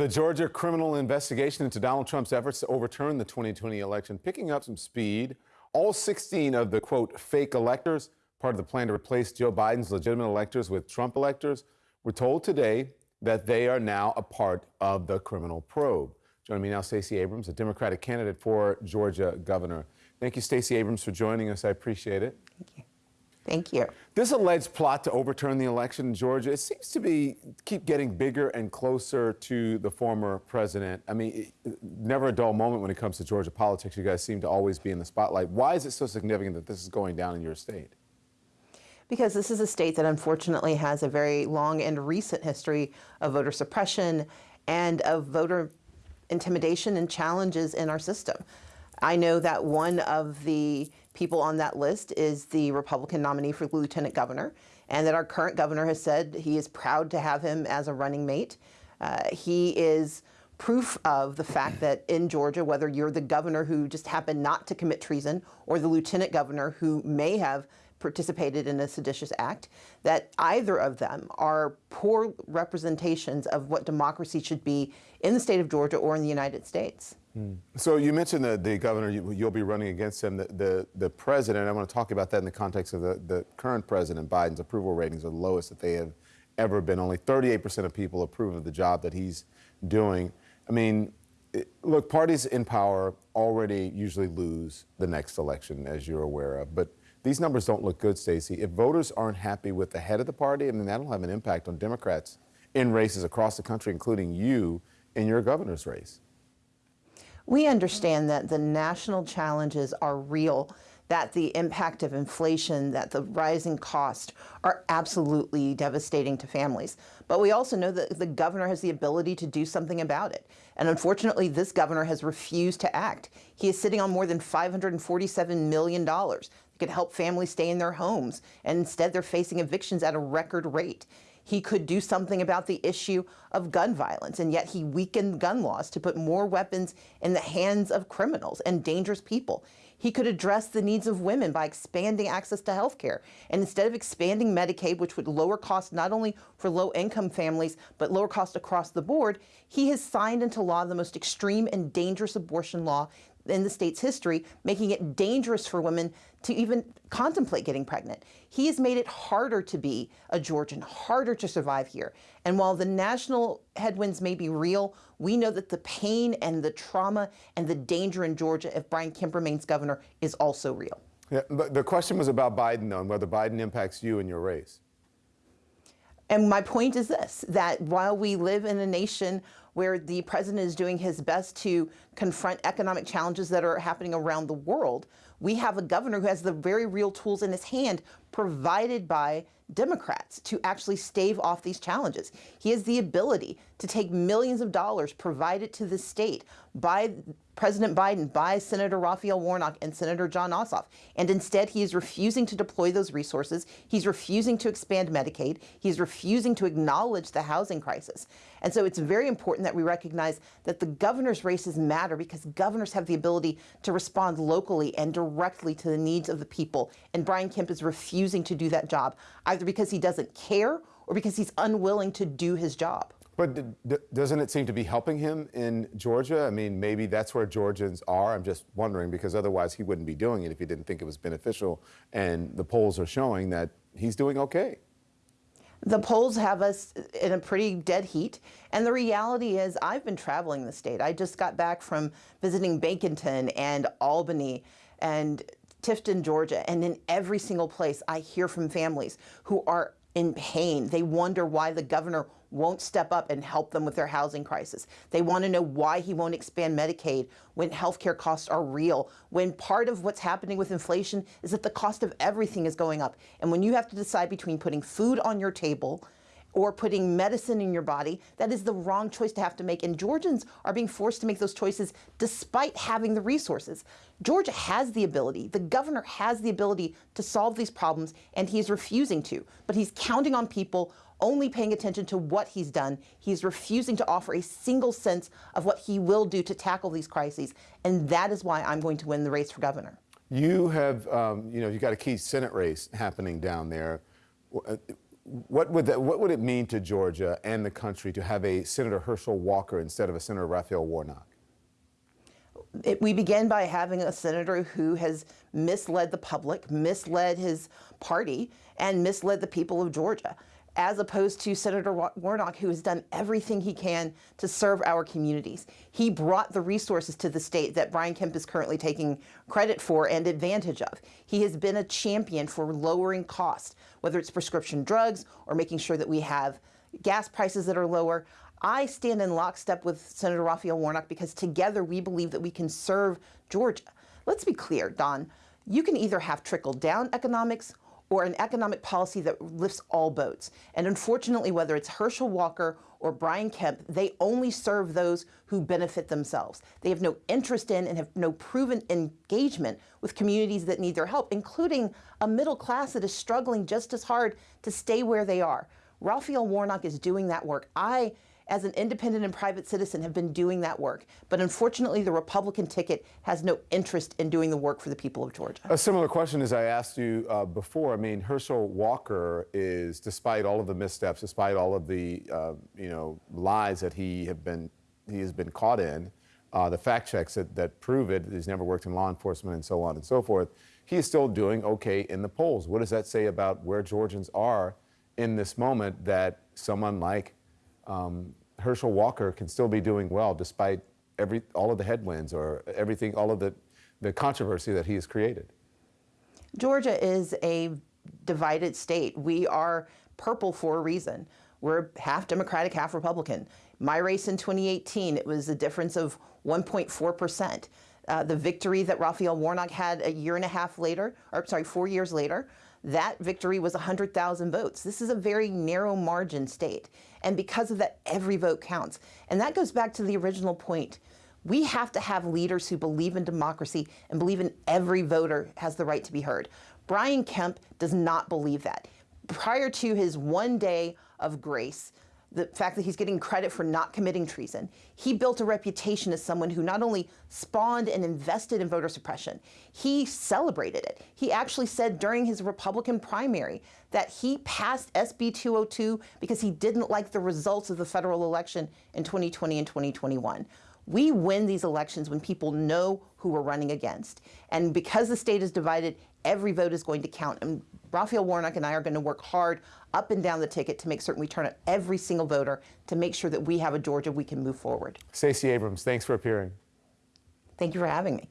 The Georgia criminal investigation into Donald Trump's efforts to overturn the 2020 election picking up some speed. All 16 of the quote fake electors, part of the plan to replace Joe Biden's legitimate electors with Trump electors, were told today that they are now a part of the criminal probe. Joining me now, Stacey Abrams, a Democratic candidate for Georgia governor. Thank you, Stacey Abrams, for joining us. I appreciate it. Thank you. Thank you. This alleged plot to overturn the election in Georgia, it seems to be keep getting bigger and closer to the former president. I mean, never a dull moment when it comes to Georgia politics. You guys seem to always be in the spotlight. Why is it so significant that this is going down in your state? Because this is a state that unfortunately has a very long and recent history of voter suppression and of voter intimidation and challenges in our system. I know that one of the people on that list is the Republican nominee for lieutenant governor, and that our current governor has said he is proud to have him as a running mate. Uh, he is proof of the fact that in Georgia, whether you're the governor who just happened not to commit treason or the lieutenant governor who may have participated in a seditious act, that either of them are poor representations of what democracy should be in the state of Georgia or in the United States. Hmm. So you mentioned the, the governor, you, will be running against him. The, the, the, president, I want to talk about that in the context of the, the current president, Biden's approval ratings are the lowest that they have ever been. Only 38% of people approve of the job that he's doing. I mean, look, parties in power already usually lose the next election, as you're aware of. But these numbers don't look good, Stacey. If voters aren't happy with the head of the party, I mean, that'll have an impact on Democrats in races across the country, including you in your governor's race. We understand that the national challenges are real, that the impact of inflation, that the rising cost are absolutely devastating to families. But we also know that the governor has the ability to do something about it. And unfortunately, this governor has refused to act. He is sitting on more than $547 million that could help families stay in their homes. And instead, they're facing evictions at a record rate. He could do something about the issue of gun violence, and yet he weakened gun laws to put more weapons in the hands of criminals and dangerous people. He could address the needs of women by expanding access to health care. And instead of expanding Medicaid, which would lower costs not only for low-income families, but lower costs across the board, he has signed into law the most extreme and dangerous abortion law in the state's history, making it dangerous for women to even contemplate getting pregnant. He has made it harder to be a Georgian, harder to survive here. And while the national headwinds may be real, we know that the pain and the trauma and the danger in Georgia if Brian Kemp remains governor is also real. Yeah, the question was about Biden, though, and whether Biden impacts you and your race. And my point is this, that while we live in a nation where the president is doing his best to confront economic challenges that are happening around the world, we have a governor who has the very real tools in his hand provided by Democrats to actually stave off these challenges. He has the ability to take millions of dollars provided to the state by President Biden, by Senator Raphael Warnock and Senator Jon Ossoff. And instead, he is refusing to deploy those resources. He's refusing to expand Medicaid. He's refusing to acknowledge the housing crisis. And so it's very important that we recognize that the governor's races matter because governors have the ability to respond locally and directly to the needs of the people. And Brian Kemp is refusing to do that job, either because he doesn't care or because he's unwilling to do his job. But doesn't it seem to be helping him in Georgia? I mean, maybe that's where Georgians are. I'm just wondering because otherwise he wouldn't be doing it if he didn't think it was beneficial. And the polls are showing that he's doing okay. The polls have us in a pretty dead heat. And the reality is I've been traveling the state. I just got back from visiting Baconton and Albany and Tifton, Georgia. And in every single place, I hear from families who are in pain. They wonder why the governor won't step up and help them with their housing crisis. They want to know why he won't expand Medicaid when healthcare costs are real, when part of what's happening with inflation is that the cost of everything is going up. And when you have to decide between putting food on your table or putting medicine in your body, that is the wrong choice to have to make. And Georgians are being forced to make those choices despite having the resources. Georgia has the ability, the governor has the ability to solve these problems, and he's refusing to. But he's counting on people only paying attention to what he's done. He's refusing to offer a single sense of what he will do to tackle these crises. And that is why I'm going to win the race for governor. You have, um, you know—you've got a key Senate race happening down there. What would that, what would it mean to Georgia and the country to have a Senator Herschel Walker instead of a Senator Raphael Warnock? It, we begin by having a senator who has misled the public, misled his party, and misled the people of Georgia, as opposed to Senator Warnock, who has done everything he can to serve our communities. He brought the resources to the state that Brian Kemp is currently taking credit for and advantage of. He has been a champion for lowering costs, whether it's prescription drugs or making sure that we have gas prices that are lower. I stand in lockstep with Senator Raphael Warnock because together we believe that we can serve Georgia. Let's be clear, Don. You can either have trickle down economics or an economic policy that lifts all boats. And unfortunately, whether it's Herschel Walker or Brian Kemp, they only serve those who benefit themselves. They have no interest in and have no proven engagement with communities that need their help, including a middle class that is struggling just as hard to stay where they are. Raphael Warnock is doing that work. I as an independent and private citizen, have been doing that work. But unfortunately, the Republican ticket has no interest in doing the work for the people of Georgia. A similar question as I asked you uh, before. I mean, Herschel Walker is, despite all of the missteps, despite all of the uh, you know lies that he have been he has been caught in, uh, the fact checks that, that prove it. He's never worked in law enforcement and so on and so forth. He is still doing okay in the polls. What does that say about where Georgians are in this moment? That someone like um, Herschel Walker can still be doing well despite every all of the headwinds or everything, all of the the controversy that he has created. Georgia is a divided state. We are purple for a reason. We're half Democratic, half Republican. My race in 2018, it was a difference of 1.4 percent. Uh, the victory that Raphael Warnock had a year and a half later, or sorry, four years later, that victory was 100,000 votes. This is a very narrow margin state. And because of that, every vote counts. And that goes back to the original point. We have to have leaders who believe in democracy and believe in every voter has the right to be heard. Brian Kemp does not believe that. Prior to his one day of grace, the fact that he's getting credit for not committing treason. He built a reputation as someone who not only spawned and invested in voter suppression, he celebrated it. He actually said during his Republican primary that he passed SB 202 because he didn't like the results of the federal election in 2020 and 2021. We win these elections when people know who we're running against. And because the state is divided, every vote is going to count. And Raphael Warnock and I are going to work hard up and down the ticket to make certain we turn out every single voter to make sure that we have a Georgia we can move forward. Stacey Abrams, thanks for appearing. Thank you for having me.